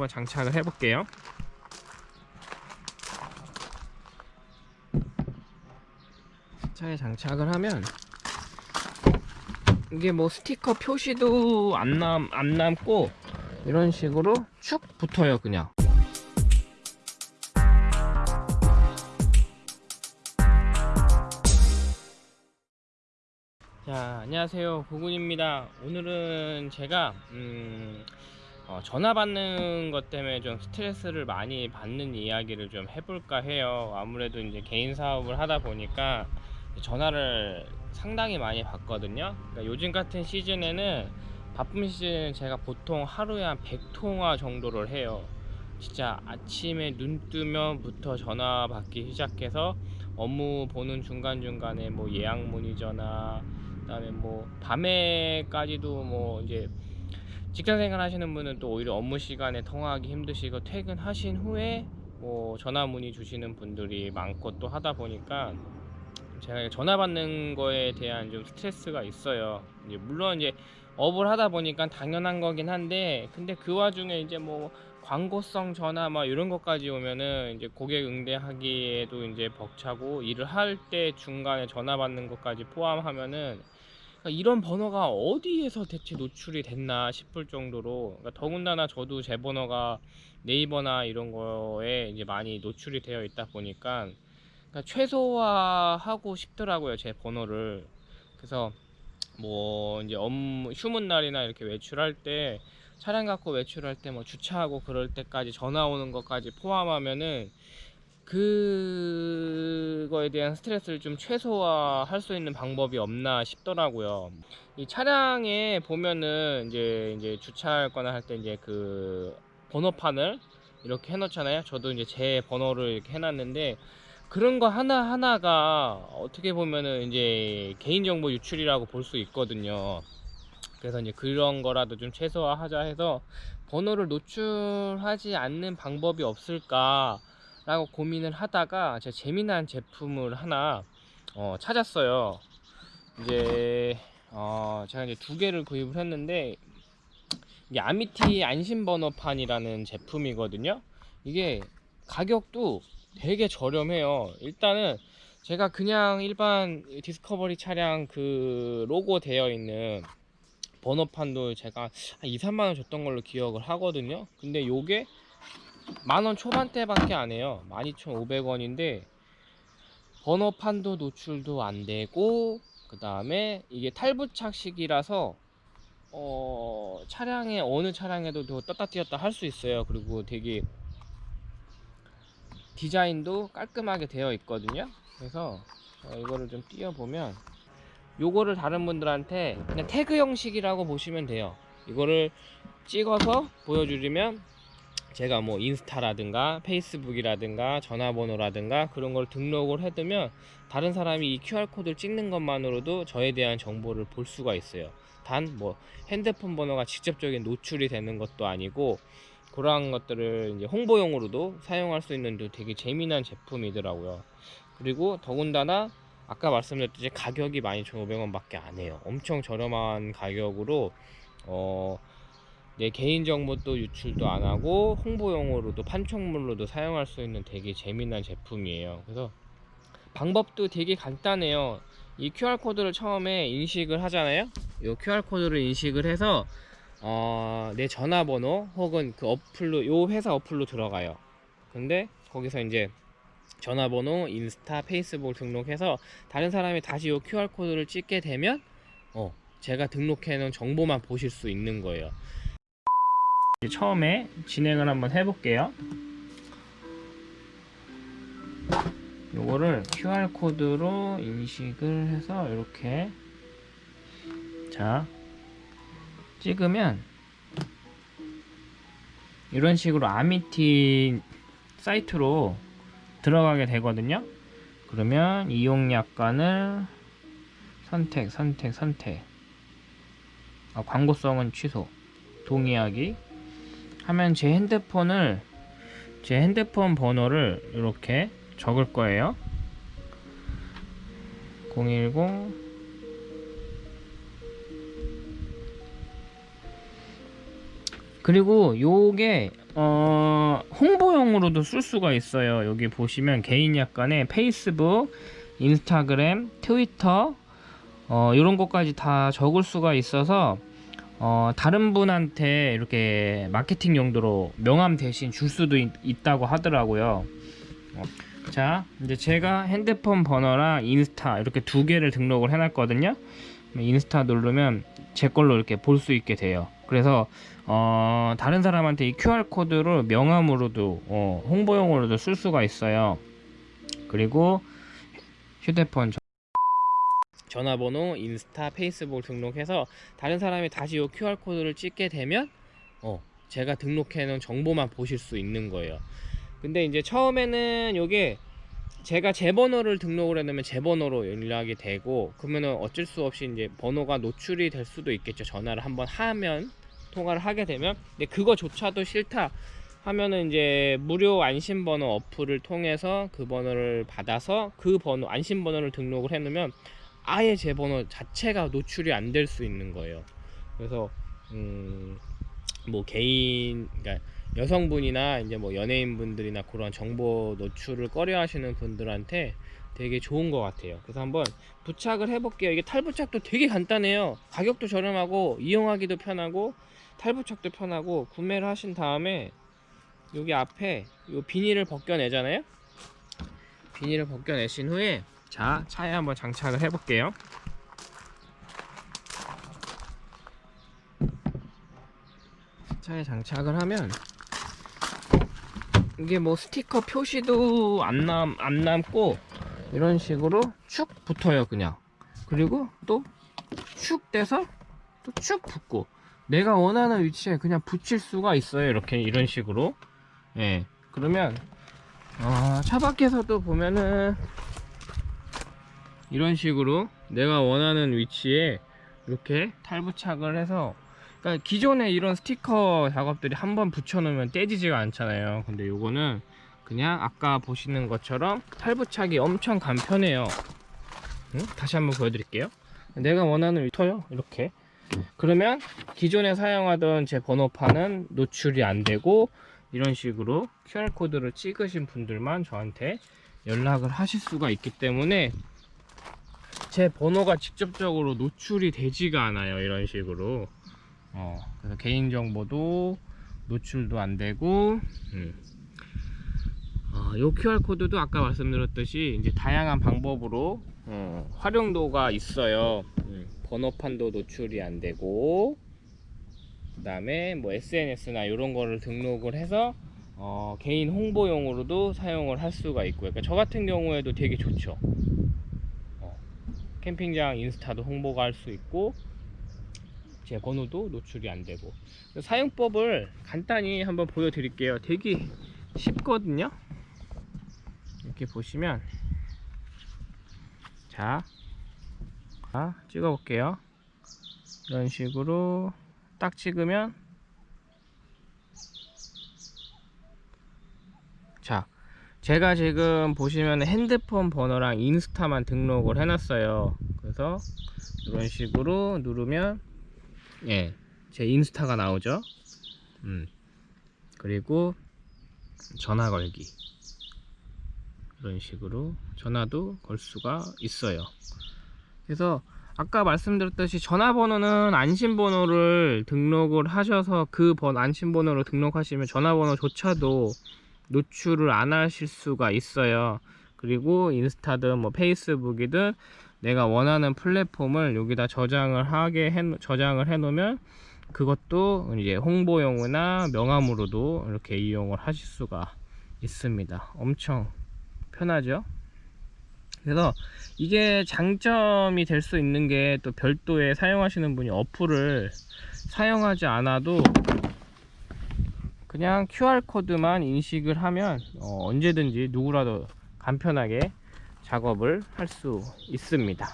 한번 장착을 해볼게요. 차에 장착을 하면 이게 뭐 스티커 표시도 안, 남, 안 남고 이런 식으로 쭉 붙어요 그냥. 자 안녕하세요. 고군입니다. 오늘은 제가 음, 어, 전화 받는 것 때문에 좀 스트레스를 많이 받는 이야기를 좀 해볼까 해요. 아무래도 이제 개인 사업을 하다 보니까 전화를 상당히 많이 받거든요. 그러니까 요즘 같은 시즌에는 바쁜 시즌은 제가 보통 하루에 한 100통화 정도를 해요. 진짜 아침에 눈 뜨면부터 전화 받기 시작해서 업무 보는 중간중간에 뭐 예약 문의 전화 그 다음에 뭐 밤에까지도 뭐 이제 직장 생활 하시는 분은 또 오히려 업무 시간에 통화하기 힘드시고 퇴근하신 후에 뭐 전화 문의 주시는 분들이 많고 또 하다 보니까 제가 전화 받는 거에 대한 좀 스트레스가 있어요. 이제 물론 이제 업을 하다 보니까 당연한 거긴 한데 근데 그 와중에 이제 뭐 광고성 전화 막 이런 것까지 오면은 이제 고객 응대하기에도 이제 벅차고 일을 할 때 중간에 전화 받는 것까지 포함하면은 그러니까 이런 번호가 어디에서 대체 노출이 됐나 싶을 정도로 그러니까 더군다나 저도 제 번호가 네이버나 이런 거에 이제 많이 노출이 되어 있다 보니까 그러니까 최소화하고 싶더라고요 제 번호를. 그래서 뭐 이제 업무 휴문 날이나 이렇게 외출할 때 차량 갖고 외출할 때 뭐 주차하고 그럴 때까지 전화 오는 것까지 포함하면은 그 거에 대한 스트레스를 좀 최소화할 수 있는 방법이 없나 싶더라고요. 이 차량에 보면은 이제 이제 주차할 거나 할 때 이제 그 번호판을 이렇게 해놓잖아요. 저도 이제 제 번호를 이렇게 해놨는데 그런 거 하나하나가 어떻게 보면은 이제 개인정보 유출이라고 볼 수 있거든요. 그래서 이제 그런 거라도 좀 최소화하자 해서 번호를 노출하지 않는 방법이 없을까 라고 고민을 하다가 제가 재미난 제품을 하나 어, 찾았어요. 이제 어, 제가 이제 두 개를 구입을 했는데 이게 아미티 안심번호판이라는 제품이거든요. 이게 가격도 되게 저렴해요 일단은 제가 그냥 일반 디스커버리 차량 그 로고 되어 있는 번호판도 제가 한 2, 3만원 줬던 걸로 기억을 하거든요 근데 요게 만원 초반대밖에 안 해요. 12,500원인데 번호판도 노출도 안 되고 그 다음에 이게 탈부착식이라서 어 차량에 어느 차량에도 떴다 띄었다 할 수 있어요. 그리고 되게 디자인도 깔끔하게 되어 있거든요. 그래서 어, 이거를 좀 띄워보면 요거를 다른 분들한테 그냥 태그 형식이라고 보시면 돼요. 이거를 찍어서 보여주려면 제가 뭐 인스타라든가 페이스북이라든가 전화번호라든가 그런 걸 등록을 해두면 다른 사람이 이 QR코드를 찍는 것만으로도 저에 대한 정보를 볼 수가 있어요 단 뭐 핸드폰 번호가 직접적인 노출이 되는 것도 아니고 그러한 것들을 이제 홍보용으로도 사용할 수 있는 되게 재미난 제품이더라고요. 그리고 더군다나 아까 말씀드렸듯이 가격이 12,500원 밖에 안 해요. 엄청 저렴한 가격으로 어, 내 개인정보도 유출도 안 하고 홍보용으로도 판촉물로도 사용할 수 있는 되게 재미난 제품이에요. 그래서 방법도 되게 간단해요. 이 QR코드를 처음에 인식을 하잖아요. 이 QR코드를 인식을 해서 어, 내 전화번호 혹은 그 어플로 요 회사 어플로 들어가요 근데 거기서 이제 전화번호 인스타 페이스북 등록해서 다른 사람이 다시 요 QR코드를 찍게 되면 어 제가 등록해 놓은 정보만 보실 수 있는 거예요 처음에 진행을 한번 해볼게요. 요거를 QR코드로 인식을 해서 이렇게 자 찍으면 이런 식으로 아미티 사이트로 들어가게 되거든요. 그러면 이용 약관을 선택 선택 선택. 아, 광고성은 취소 동의하기 하면 제 핸드폰을 제 핸드폰 번호를 이렇게 적을 거예요 010 그리고 요게 어, 홍보용으로도 쓸 수가 있어요. 여기 보시면 개인 약관에 페이스북, 인스타그램, 트위터 어, 이런 것까지 다 적을 수가 있어서 어, 다른 분한테 이렇게 마케팅 용도로 명함 대신 줄 수도 있, 있다고 하더라고요. 어, 자, 이제 제가 핸드폰 번호랑 인스타 이렇게 두 개를 등록을 해놨거든요. 인스타 누르면 제 걸로 이렇게 볼 수 있게 돼요. 그래서 어, 다른 사람한테 이 QR 코드를 명함으로도 어, 홍보용으로도 쓸 수가 있어요. 그리고 휴대폰 전- 전화번호, 인스타, 페이스북 등록해서 다른 사람이 다시 이 QR 코드를 찍게 되면 어, 제가 등록해 놓은 정보만 보실 수 있는 거예요. 근데 이제 처음에는 요게 제가 제 번호를 등록을 해놓으면 제 번호로 연락이 되고 그러면은 어쩔 수 없이 이제 번호가 노출이 될 수도 있겠죠. 전화를 한번 하면 통화를 하게 되면 근데 그거조차도 싫다 하면은 이제 무료 안심번호 어플을 통해서 그 번호를 받아서 그 번호 안심번호를 등록을 해놓으면 아예 제 번호 자체가 노출이 안 될 수 있는 거예요. 그래서 음, 뭐 개인 그러니까 여성분이나 이제 뭐 연예인분들이나 그런 정보 노출을 꺼려 하시는 분들한테 되게 좋은 것 같아요. 그래서 한번 부착을 해볼게요. 이게 탈부착도 되게 간단해요. 가격도 저렴하고 이용하기도 편하고 탈부착도 편하고 구매를 하신 다음에 여기 앞에 요 비닐을 벗겨내잖아요. 비닐을 벗겨내신 후에 자 차에 한번 장착을 해볼게요. 차에 장착을 하면 이게 뭐 스티커 표시도 안, 남, 안 남고 이런 식으로 축 붙어요 그냥 그리고 또축 떼서 또 축 붙고 내가 원하는 위치에 그냥 붙일 수가 있어요 이렇게 이런 식으로 예 그러면 어, 차 밖에서도 보면은 이런 식으로 내가 원하는 위치에 이렇게 탈부착을 해서 그러니까 기존에 이런 스티커 작업들이 한번 붙여놓으면 떼지지가 않잖아요. 근데 요거는 그냥 아까 보시는 것처럼 탈부착이 엄청 간편해요. 응? 다시 한번 보여드릴게요. 내가 원하는 위터요. 이렇게. 그러면 기존에 사용하던 제 번호판은 노출이 안 되고 이런 식으로 QR코드를 찍으신 분들만 저한테 연락을 하실 수가 있기 때문에 제 번호가 직접적으로 노출이 되지가 않아요 이런 식으로. 어, 그래서 개인정보도 노출도 안 되고 음. 어, 요 QR코드도 아까 말씀드렸듯이 이제 다양한 방법으로 어, 활용도가 있어요. 음, 번호판도 노출이 안 되고 그 다음에 뭐 SNS나 이런 거를 등록을 해서 어, 개인 홍보용으로도 사용을 할 수가 있고요. 그러니까 저 같은 경우에도 되게 좋죠. 어, 캠핑장 인스타도 홍보가 할 수 있고 제 번호도 노출이 안 되고. 사용법을 간단히 한번 보여드릴게요. 되게 쉽거든요? 이렇게 보시면. 자, 자 찍어 볼게요. 이런 식으로 딱 찍으면. 자 제가 지금 보시면 핸드폰 번호랑 인스타만 등록을 해놨어요 그래서 이런 식으로 누르면 예, 제 인스타가 나오죠. 음. 그리고 전화 걸기. 이런 식으로 전화도 걸 수가 있어요. 그래서 아까 말씀드렸듯이 전화번호는 안심번호를 등록을 하셔서 그 번 안심번호로 등록하시면 전화번호조차도 노출을 안 하실 수가 있어요. 그리고 인스타든 뭐 페이스북이든 내가 원하는 플랫폼을 여기다 저장을 하게 해 저장을 해 놓으면 그것도 이제 홍보용이나 명함으로도 이렇게 이용을 하실 수가 있습니다 엄청 편하죠 그래서 이게 장점이 될 수 있는 게 또 별도의 사용하시는 분이 어플을 사용하지 않아도 그냥 QR코드만 인식을 하면 어 언제든지 누구라도 간편하게 작업을 할 수 있습니다